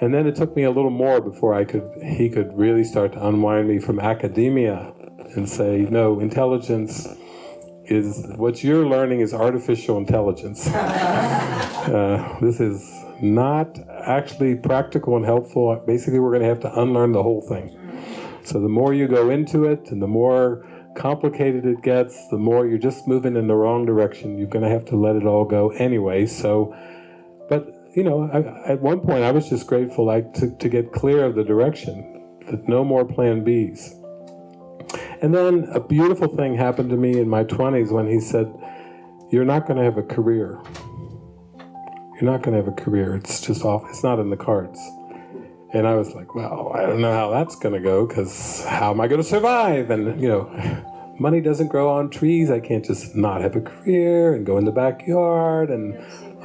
And then it took me a little more before I could, he could really start to unwind me from academia and say, no, intelligence is, what you're learning is artificial intelligence. uh, this is not actually practical and helpful. Basically, we're going to have to unlearn the whole thing. So the more you go into it and the more complicated it gets, the more you're just moving in the wrong direction. You're going to have to let it all go anyway. So, but you know, I, at one point I was just grateful like to, to get clear of the direction, that no more plan Bs. And then a beautiful thing happened to me in my 20s when he said, you're not going to have a career. You're not going to have a career. It's just off. It's not in the cards. And I was like, well, I don't know how that's going to go because how am I going to survive? And, you know, money doesn't grow on trees. I can't just not have a career and go in the backyard and,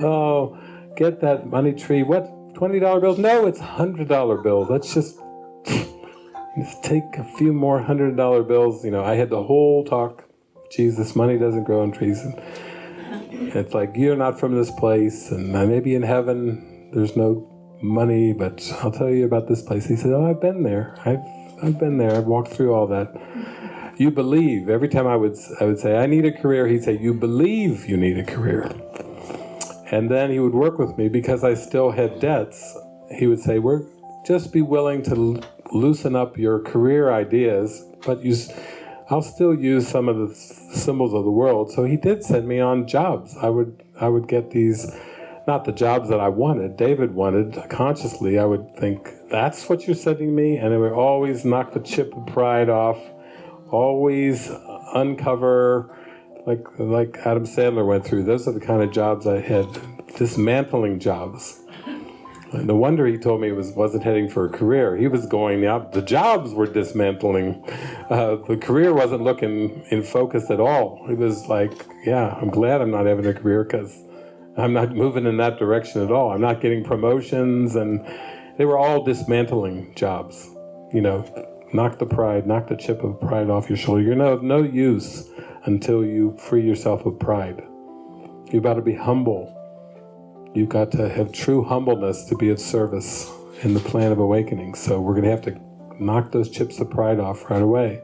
oh, get that money tree. What, $20 bills? No, it's $100 bills. Let's just, just take a few more $100 bills. You know, I had the whole talk, Jesus, money doesn't grow on trees. And it's like, you're not from this place and I may be in heaven there's no money, but I'll tell you about this place. He said, oh, I've been there. I've, I've been there. I've walked through all that. You believe. Every time I would, I would say, I need a career, he'd say, you believe you need a career. And then he would work with me because I still had debts. He would say, we're just be willing to loosen up your career ideas, but you, I'll still use some of the symbols of the world. So he did send me on jobs. I would, I would get these not the jobs that I wanted, David wanted, consciously I would think, that's what you're sending me? And it would always knock the chip of pride off, always uncover, like, like Adam Sandler went through. Those are the kind of jobs I had, dismantling jobs. And no wonder he told me he was, wasn't heading for a career. He was going the jobs were dismantling. Uh, the career wasn't looking in focus at all. It was like, yeah, I'm glad I'm not having a career because I'm not moving in that direction at all. I'm not getting promotions and they were all dismantling jobs. You know, knock the pride, knock the chip of pride off your shoulder. You're no, no use until you free yourself of pride. You've got to be humble. You've got to have true humbleness to be of service in the plan of awakening. So we're going to have to knock those chips of pride off right away.